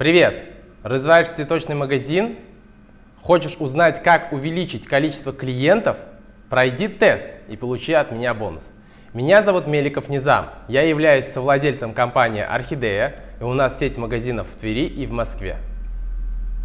Привет! Развиваешь цветочный магазин? Хочешь узнать, как увеличить количество клиентов? Пройди тест и получи от меня бонус. Меня зовут Меликов Низам. Я являюсь совладельцем компании «Орхидея», и у нас сеть магазинов в Твери и в Москве.